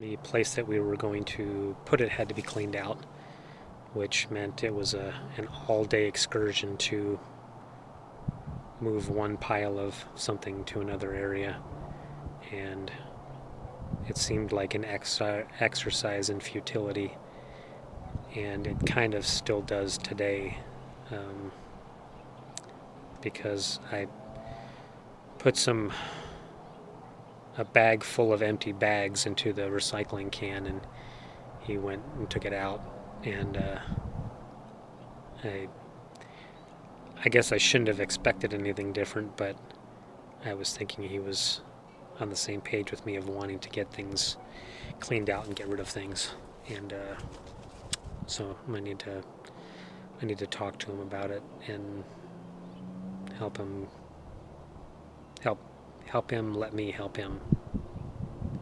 The place that we were going to put it had to be cleaned out, which meant it was a an all-day excursion to move one pile of something to another area, and it seemed like an ex exercise in futility, and it kind of still does today, um, because I put some a bag full of empty bags into the recycling can and he went and took it out. And uh, I I guess I shouldn't have expected anything different but I was thinking he was on the same page with me of wanting to get things cleaned out and get rid of things. And uh, so I need to I need to talk to him about it and help him help him let me help him